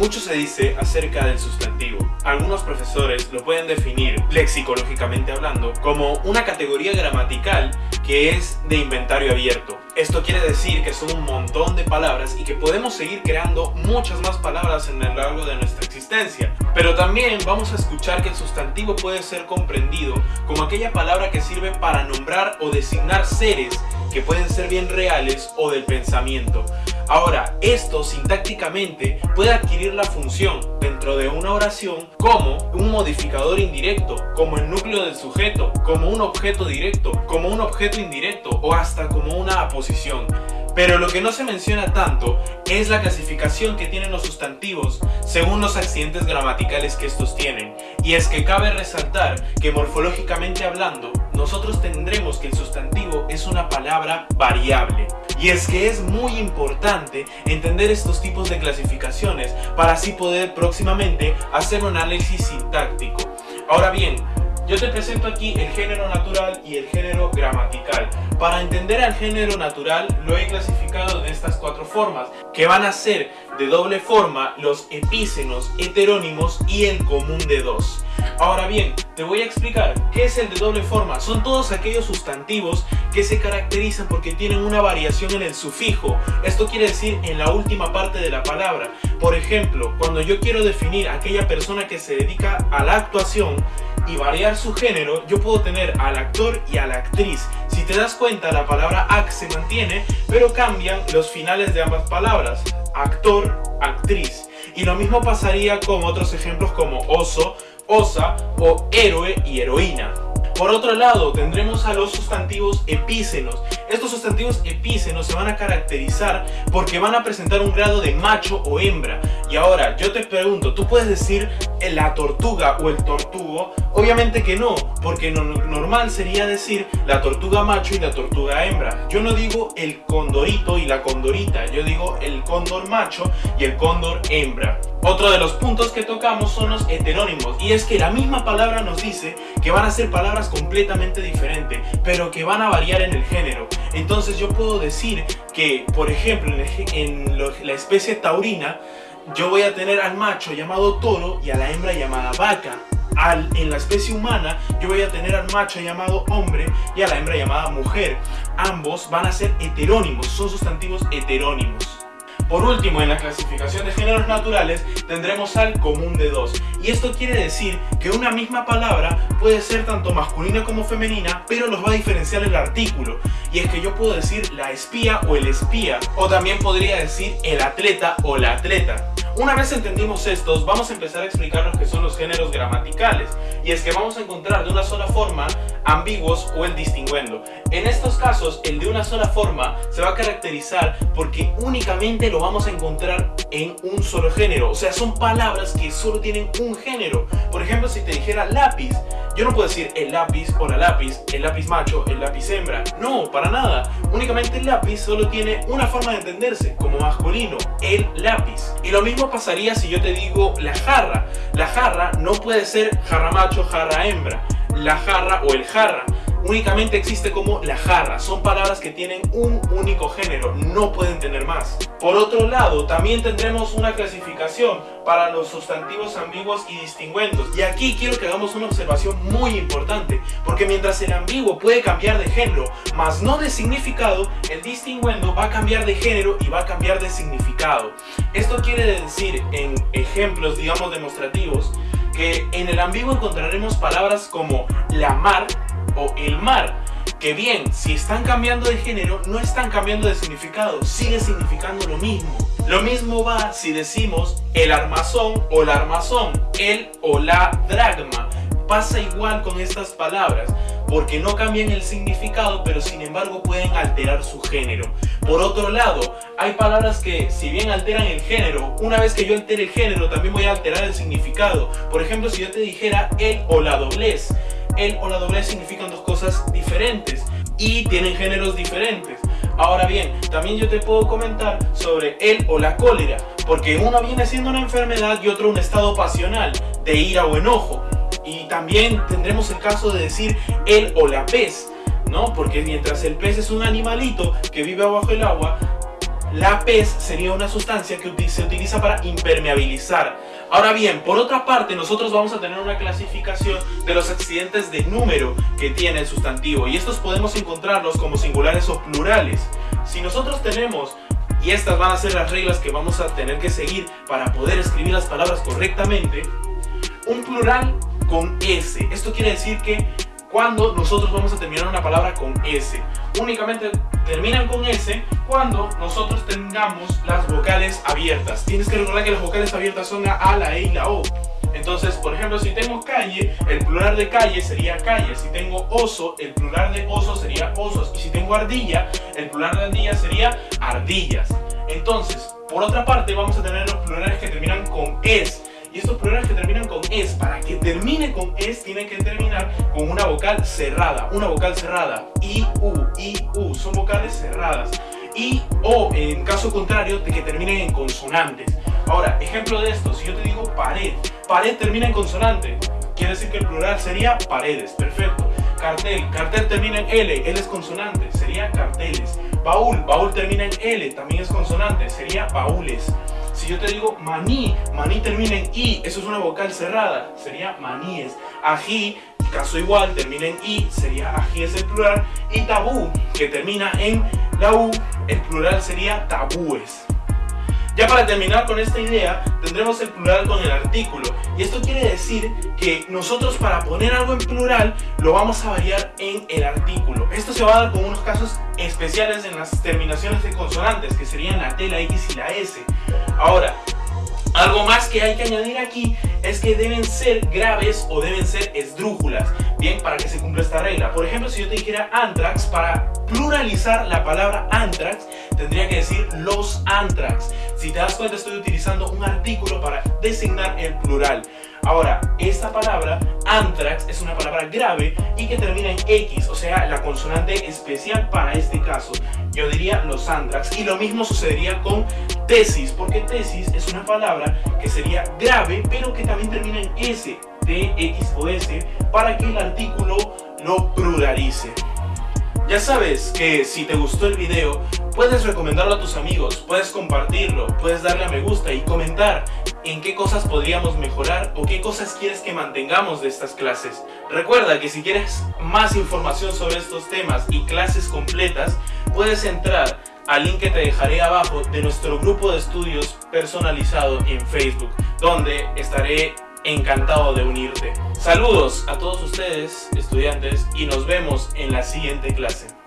Mucho se dice acerca del sustantivo. Algunos profesores lo pueden definir, lexicológicamente hablando, como una categoría gramatical que es de inventario abierto. Esto quiere decir que son un montón de palabras y que podemos seguir creando muchas más palabras en el largo de nuestra existencia. Pero también vamos a escuchar que el sustantivo puede ser comprendido como aquella palabra que sirve para nombrar o designar seres que pueden ser bien reales o del pensamiento. Ahora, esto sintácticamente puede adquirir la función dentro de una oración como un modificador indirecto, como el núcleo del sujeto, como un objeto directo, como un objeto indirecto o hasta como una aposición. Pero lo que no se menciona tanto es la clasificación que tienen los sustantivos según los accidentes gramaticales que estos tienen. Y es que cabe resaltar que morfológicamente hablando, nosotros tendremos que el sustantivo es una palabra variable. Y es que es muy importante entender estos tipos de clasificaciones para así poder próximamente hacer un análisis sintáctico. Ahora bien, yo te presento aquí el género natural y el género gramatical. Para entender al género natural lo he clasificado de estas cuatro formas, que van a ser de doble forma los epícenos, heterónimos y el común de dos. Ahora bien, te voy a explicar qué es el de doble forma. Son todos aquellos sustantivos que se caracterizan porque tienen una variación en el sufijo. Esto quiere decir en la última parte de la palabra. Por ejemplo, cuando yo quiero definir a aquella persona que se dedica a la actuación, y variar su género, yo puedo tener al actor y a la actriz. Si te das cuenta, la palabra act se mantiene, pero cambian los finales de ambas palabras. Actor, actriz. Y lo mismo pasaría con otros ejemplos como oso, osa o héroe y heroína. Por otro lado, tendremos a los sustantivos epícenos. Estos sustantivos epícenos se van a caracterizar porque van a presentar un grado de macho o hembra. Y ahora, yo te pregunto, ¿tú puedes decir la tortuga o el tortugo? Obviamente que no, porque normal sería decir la tortuga macho y la tortuga hembra. Yo no digo el condorito y la condorita, yo digo el cóndor macho y el cóndor hembra. Otro de los puntos que tocamos son los heterónimos y es que la misma palabra nos dice que van a ser palabras completamente diferentes pero que van a variar en el género entonces yo puedo decir que por ejemplo en, la especie taurina yo voy a tener al macho llamado toro y a la hembra llamada vaca al, en la especie humana yo voy a tener al macho llamado hombre y a la hembra llamada mujer ambos van a ser heterónimos son sustantivos heterónimos por último, en la clasificación de géneros naturales tendremos al común de dos. Y esto quiere decir que una misma palabra puede ser tanto masculina como femenina, pero los va a diferenciar el artículo. Y es que yo puedo decir la espía o el espía, o también podría decir el atleta o la atleta. Una vez entendimos estos, vamos a empezar a explicar lo que son los géneros gramaticales. Y es que vamos a encontrar de una sola forma ambiguos o el distinguendo. En estos casos, el de una sola forma se va a caracterizar porque únicamente lo vamos a encontrar en un solo género. O sea, son palabras que solo tienen un género. Por ejemplo, si te dijera lápiz, yo no puedo decir el lápiz o la lápiz, el lápiz macho, el lápiz hembra. No, para nada. Únicamente el lápiz solo tiene una forma de entenderse, como masculino, el lápiz. Y lo mismo pasaría si yo te digo la jarra. La jarra no puede ser jarra macho, jarra hembra la jarra o el jarra. Únicamente existe como la jarra, son palabras que tienen un único género, no pueden tener más. Por otro lado, también tendremos una clasificación para los sustantivos ambiguos y distinguendos. Y aquí quiero que hagamos una observación muy importante, porque mientras el ambiguo puede cambiar de género, mas no de significado, el distinguendo va a cambiar de género y va a cambiar de significado. Esto quiere decir, en ejemplos, digamos, demostrativos, que en el ambiguo encontraremos palabras como la mar el mar, que bien, si están cambiando de género, no están cambiando de significado, sigue significando lo mismo. Lo mismo va si decimos el armazón o la armazón, el o la dragma. Pasa igual con estas palabras porque no cambian el significado, pero sin embargo pueden alterar su género. Por otro lado, hay palabras que si bien alteran el género, una vez que yo altere el género también voy a alterar el significado. Por ejemplo, si yo te dijera el o la doblez, el o la doblez significan dos cosas diferentes y tienen géneros diferentes. Ahora bien, también yo te puedo comentar sobre el o la cólera, porque uno viene siendo una enfermedad y otro un estado pasional, de ira o enojo. Y también tendremos el caso de decir el o la pez, ¿no? Porque mientras el pez es un animalito que vive abajo el agua, la pez sería una sustancia que se utiliza para impermeabilizar. Ahora bien, por otra parte, nosotros vamos a tener una clasificación de los accidentes de número que tiene el sustantivo y estos podemos encontrarlos como singulares o plurales. Si nosotros tenemos y estas van a ser las reglas que vamos a tener que seguir para poder escribir las palabras correctamente, un plural con S. Esto quiere decir que cuando nosotros vamos a terminar una palabra con S. Únicamente terminan con S cuando nosotros tengamos las vocales abiertas. Tienes que recordar que las vocales abiertas son la A, la E y la O. Entonces, por ejemplo, si tengo calle, el plural de calle sería calle. Si tengo oso, el plural de oso sería osos. Y si tengo ardilla, el plural de ardilla sería ardillas. Entonces, por otra parte, vamos a tener los plurales que terminan con es. Y estos plurales que terminan con es, para que termine con es, tiene que terminar con una vocal cerrada. Una vocal cerrada. I, U, I, U. Son vocales cerradas. Y, o, en caso contrario, de que terminen en consonantes. Ahora, ejemplo de esto, si yo te digo pared, pared termina en consonante, quiere decir que el plural sería paredes, perfecto. Cartel, cartel termina en L, L es consonante, sería carteles. Baúl, baúl termina en L, también es consonante, sería baúles. Si yo te digo maní, maní termina en I, eso es una vocal cerrada, sería maníes. Ají, caso igual, termina en I, sería ají es el plural. Y tabú, que termina en la U, el plural sería tabúes. Ya para terminar con esta idea, tendremos el plural con el artículo. Y esto quiere decir que nosotros para poner algo en plural, lo vamos a variar en el artículo. Esto se va a dar con unos casos especiales en las terminaciones de consonantes, que serían la T, la X y la S. Ahora, algo más que hay que añadir aquí es que deben ser graves o deben ser esdrújulas, bien, para que se cumpla esta regla. Por ejemplo, si yo te dijera anthrax, para pluralizar la palabra anthrax, tendría que decir los anthrax. Si te das cuenta, estoy utilizando un artículo para designar el plural. Ahora, esta palabra, anthrax, es una palabra grave y que termina en X, o sea, la consonante especial para este caso. Yo diría los anthrax. Y lo mismo sucedería con tesis, porque tesis es una palabra que sería grave, pero que también termina en S, T, X o S, para que el artículo lo pluralice. Ya sabes que si te gustó el video, puedes recomendarlo a tus amigos, puedes compartirlo, puedes darle a me gusta y comentar en qué cosas podríamos mejorar o qué cosas quieres que mantengamos de estas clases. Recuerda que si quieres más información sobre estos temas y clases completas, puedes entrar al link que te dejaré abajo de nuestro grupo de estudios personalizado en Facebook, donde estaré encantado de unirte. Saludos a todos ustedes, estudiantes, y nos vemos en la siguiente clase.